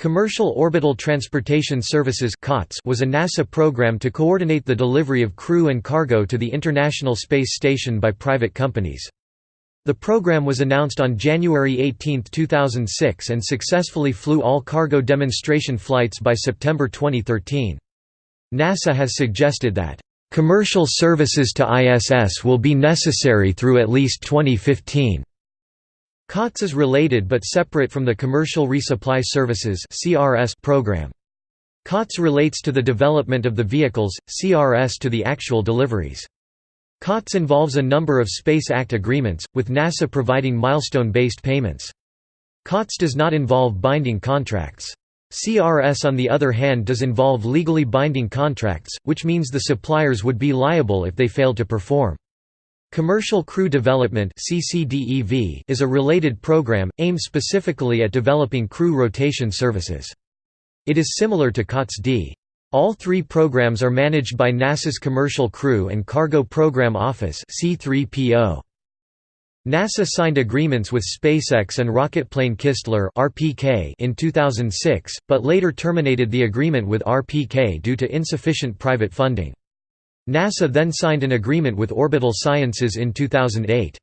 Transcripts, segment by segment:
Commercial Orbital Transportation Services was a NASA program to coordinate the delivery of crew and cargo to the International Space Station by private companies. The program was announced on January 18, 2006 and successfully flew all cargo demonstration flights by September 2013. NASA has suggested that, "...commercial services to ISS will be necessary through at least 2015." COTS is related but separate from the Commercial Resupply Services program. COTS relates to the development of the vehicles, CRS to the actual deliveries. COTS involves a number of Space Act agreements, with NASA providing milestone-based payments. COTS does not involve binding contracts. CRS on the other hand does involve legally binding contracts, which means the suppliers would be liable if they failed to perform. Commercial Crew Development is a related program, aimed specifically at developing crew rotation services. It is similar to COTS-D. All three programs are managed by NASA's Commercial Crew and Cargo Program Office NASA signed agreements with SpaceX and rocketplane Kistler in 2006, but later terminated the agreement with RPK due to insufficient private funding. NASA then signed an agreement with Orbital Sciences in 2008.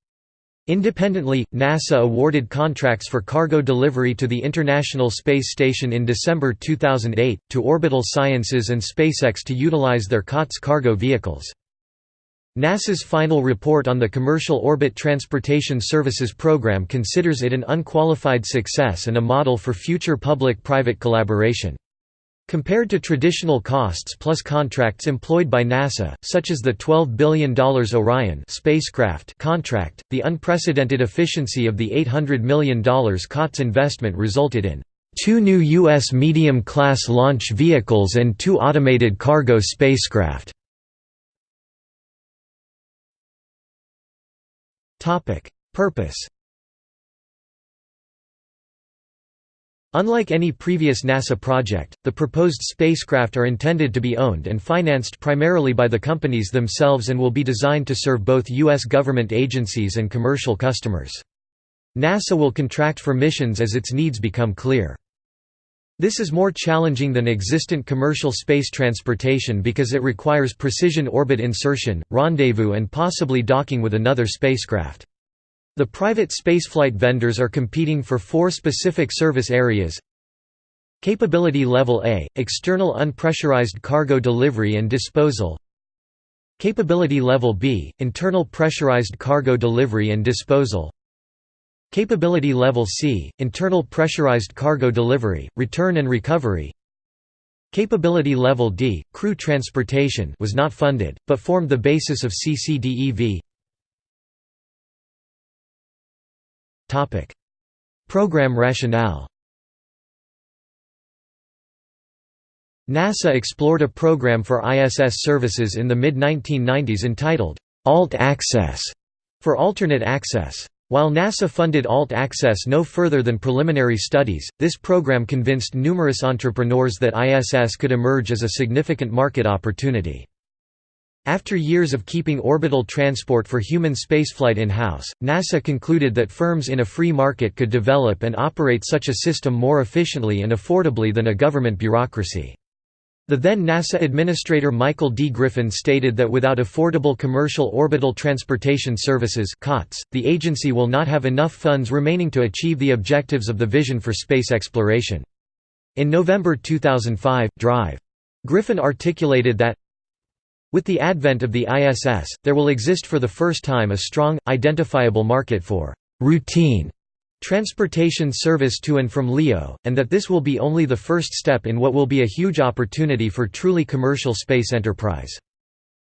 Independently, NASA awarded contracts for cargo delivery to the International Space Station in December 2008, to Orbital Sciences and SpaceX to utilize their COTS cargo vehicles. NASA's final report on the Commercial Orbit Transportation Services Program considers it an unqualified success and a model for future public-private collaboration. Compared to traditional costs plus contracts employed by NASA, such as the $12 billion Orion spacecraft contract, the unprecedented efficiency of the $800 million COTS investment resulted in two new U.S. medium-class launch vehicles and two automated cargo spacecraft. Purpose Unlike any previous NASA project, the proposed spacecraft are intended to be owned and financed primarily by the companies themselves and will be designed to serve both U.S. government agencies and commercial customers. NASA will contract for missions as its needs become clear. This is more challenging than existent commercial space transportation because it requires precision orbit insertion, rendezvous and possibly docking with another spacecraft. The private spaceflight vendors are competing for four specific service areas. Capability Level A – External unpressurized cargo delivery and disposal. Capability Level B – Internal pressurized cargo delivery and disposal. Capability Level C – Internal pressurized cargo delivery, return and recovery. Capability Level D – Crew transportation was not funded, but formed the basis of CCDEV Program rationale. NASA explored a program for ISS services in the mid-1990s entitled Alt Access for alternate access. While NASA funded Alt Access no further than preliminary studies, this program convinced numerous entrepreneurs that ISS could emerge as a significant market opportunity. After years of keeping orbital transport for human spaceflight in-house, NASA concluded that firms in a free market could develop and operate such a system more efficiently and affordably than a government bureaucracy. The then NASA Administrator Michael D. Griffin stated that without affordable commercial orbital transportation services COTS, the agency will not have enough funds remaining to achieve the objectives of the vision for space exploration. In November 2005, Drive. Griffin articulated that, with the advent of the ISS, there will exist for the first time a strong, identifiable market for «routine» transportation service to and from LEO, and that this will be only the first step in what will be a huge opportunity for truly commercial space enterprise.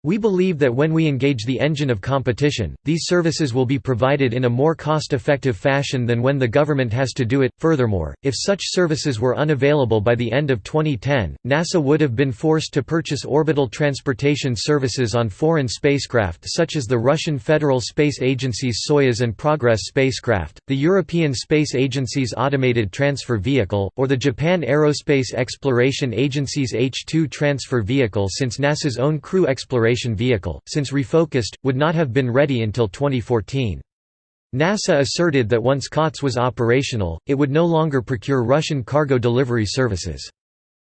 We believe that when we engage the engine of competition, these services will be provided in a more cost-effective fashion than when the government has to do it. Furthermore, if such services were unavailable by the end of 2010, NASA would have been forced to purchase orbital transportation services on foreign spacecraft such as the Russian Federal Space Agency's Soyuz and Progress spacecraft, the European Space Agency's Automated Transfer Vehicle, or the Japan Aerospace Exploration Agency's H-2 transfer vehicle since NASA's own crew exploration vehicle, since refocused, would not have been ready until 2014. NASA asserted that once COTS was operational, it would no longer procure Russian cargo delivery services.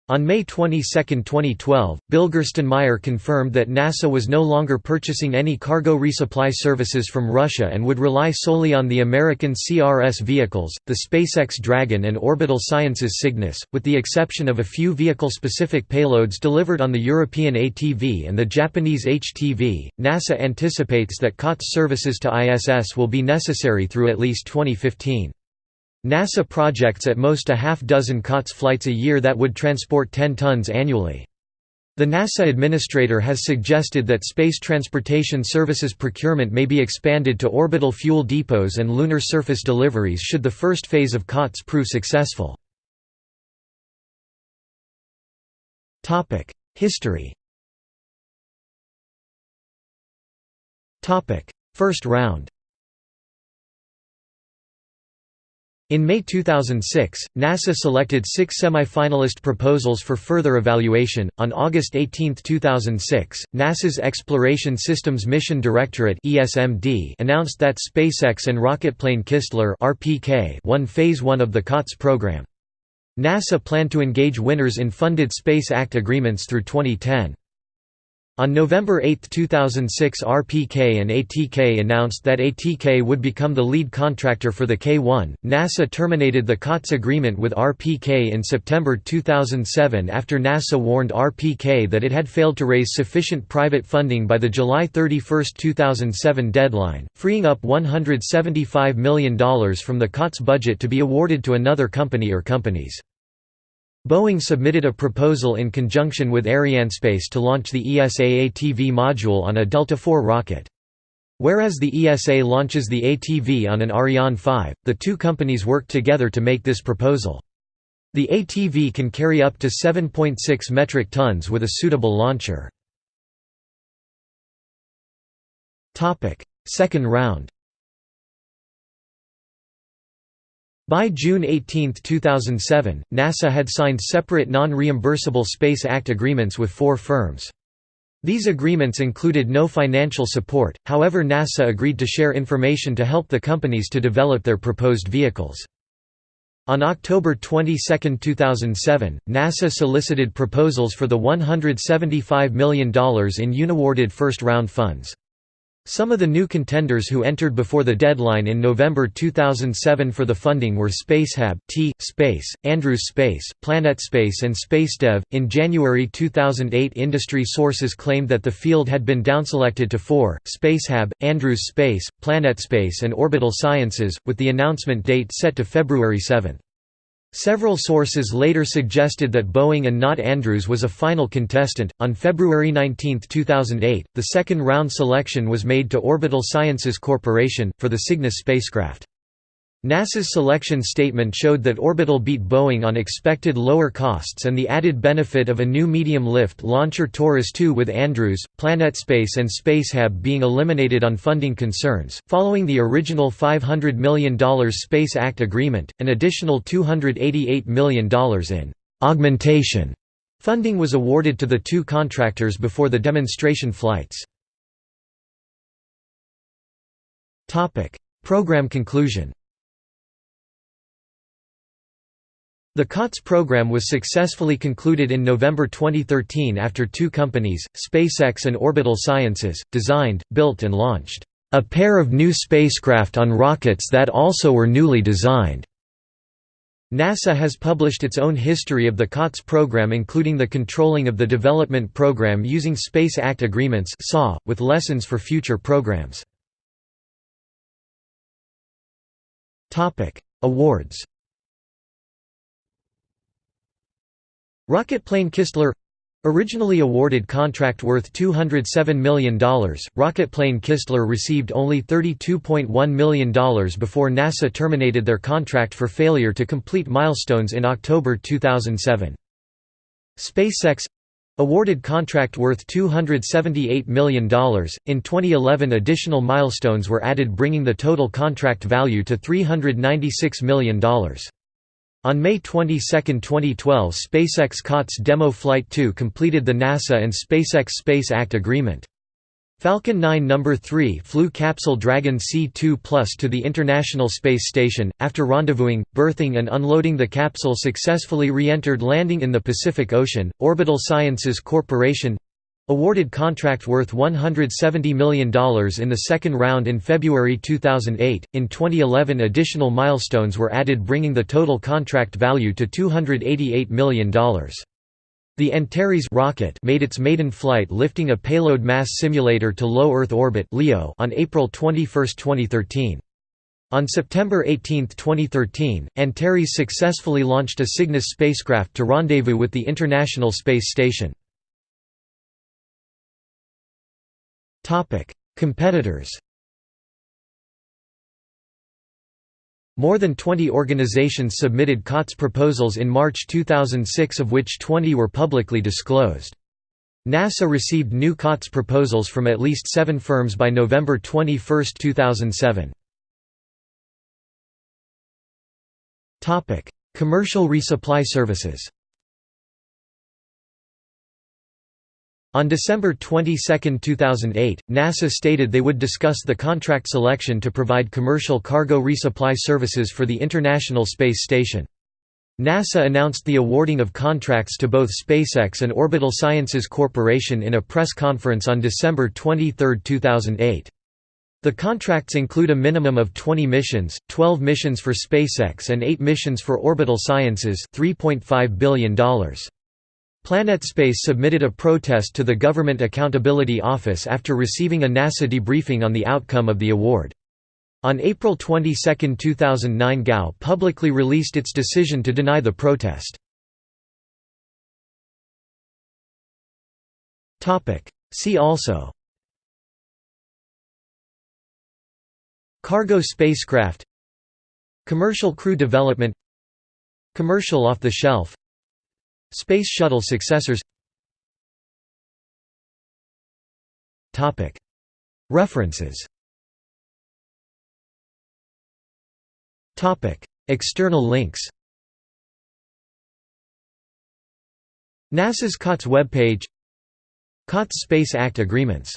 On May 22, 2012, Bill confirmed that NASA was no longer purchasing any cargo resupply services from Russia and would rely solely on the American CRS vehicles, the SpaceX Dragon and Orbital Sciences Cygnus, with the exception of a few vehicle-specific payloads delivered on the European ATV and the Japanese HTV. NASA anticipates that COTS services to ISS will be necessary through at least 2015. NASA projects at most a half dozen COTS flights a year that would transport 10 tons annually. The NASA administrator has suggested that Space Transportation Services procurement may be expanded to orbital fuel depots and lunar surface deliveries should the first phase of COTS prove successful. History First round In May 2006, NASA selected six semi-finalist proposals for further evaluation. On August 18, 2006, NASA's Exploration Systems Mission Directorate (ESMD) announced that SpaceX and rocketplane Kistler (RPK) won Phase 1 of the COTS program. NASA planned to engage winners in funded Space Act agreements through 2010. On November 8, 2006 RPK and ATK announced that ATK would become the lead contractor for the K-1. NASA terminated the COTS agreement with RPK in September 2007 after NASA warned RPK that it had failed to raise sufficient private funding by the July 31, 2007 deadline, freeing up $175 million from the COTS budget to be awarded to another company or companies. Boeing submitted a proposal in conjunction with Arianespace to launch the ESA ATV module on a Delta IV rocket. Whereas the ESA launches the ATV on an Ariane 5, the two companies worked together to make this proposal. The ATV can carry up to 7.6 metric tons with a suitable launcher. Second round By June 18, 2007, NASA had signed separate non-reimbursable Space Act agreements with four firms. These agreements included no financial support, however NASA agreed to share information to help the companies to develop their proposed vehicles. On October 22, 2007, NASA solicited proposals for the $175 million in unawarded first-round funds. Some of the new contenders who entered before the deadline in November 2007 for the funding were Spacehab, T Space, Andrews Space, PlanetSpace, and SpaceDev. In January 2008, industry sources claimed that the field had been downselected to four: Spacehab, Andrews Space, PlanetSpace, and Orbital Sciences, with the announcement date set to February 7. Several sources later suggested that Boeing and not Andrews was a final contestant. On February 19, 2008, the second round selection was made to Orbital Sciences Corporation, for the Cygnus spacecraft. NASA's selection statement showed that Orbital beat Boeing on expected lower costs and the added benefit of a new medium-lift launcher Taurus 2 with Andrews, PlanetSpace and Spacehab being eliminated on funding concerns. Following the original $500 million Space Act agreement, an additional $288 million in augmentation funding was awarded to the two contractors before the demonstration flights. Program conclusion The COTS program was successfully concluded in November 2013 after two companies, SpaceX and Orbital Sciences, designed, built and launched a pair of new spacecraft on rockets that also were newly designed. NASA has published its own history of the COTS program including the controlling of the development program using Space Act Agreements with lessons for future programs. Awards Rocketplane Kistler Originally awarded contract worth $207 million, Rocketplane Kistler received only $32.1 million before NASA terminated their contract for failure to complete milestones in October 2007. SpaceX awarded contract worth $278 million. In 2011, additional milestones were added, bringing the total contract value to $396 million. On May 22, 2012 SpaceX COTS Demo Flight 2 completed the NASA and SpaceX Space Act agreement. Falcon 9 No. 3 flew capsule Dragon C2 Plus to the International Space Station. After rendezvousing, berthing, and unloading, the capsule successfully re entered landing in the Pacific Ocean. Orbital Sciences Corporation awarded contract worth $170 million in the second round in February 2008. In 2011, additional milestones were added, bringing the total contract value to $288 million. The Antares rocket made its maiden flight lifting a payload mass simulator to low Earth orbit (LEO) on April 21, 2013. On September 18, 2013, Antares successfully launched a Cygnus spacecraft to rendezvous with the International Space Station. Competitors More than 20 organizations submitted COTS proposals in March 2006 of which 20 were publicly disclosed. NASA received new COTS proposals from at least seven firms by November 21, 2007. Commercial resupply services On December 22, 2008, NASA stated they would discuss the contract selection to provide commercial cargo resupply services for the International Space Station. NASA announced the awarding of contracts to both SpaceX and Orbital Sciences Corporation in a press conference on December 23, 2008. The contracts include a minimum of 20 missions, 12 missions for SpaceX and 8 missions for Orbital Sciences $3.5 billion. PlanetSpace submitted a protest to the Government Accountability Office after receiving a NASA debriefing on the outcome of the award. On April 22, 2009 GAO publicly released its decision to deny the protest. See also Cargo spacecraft Commercial crew development Commercial off-the-shelf Space Shuttle successors. References. External links. NASA's COTS webpage. COTS Space Act agreements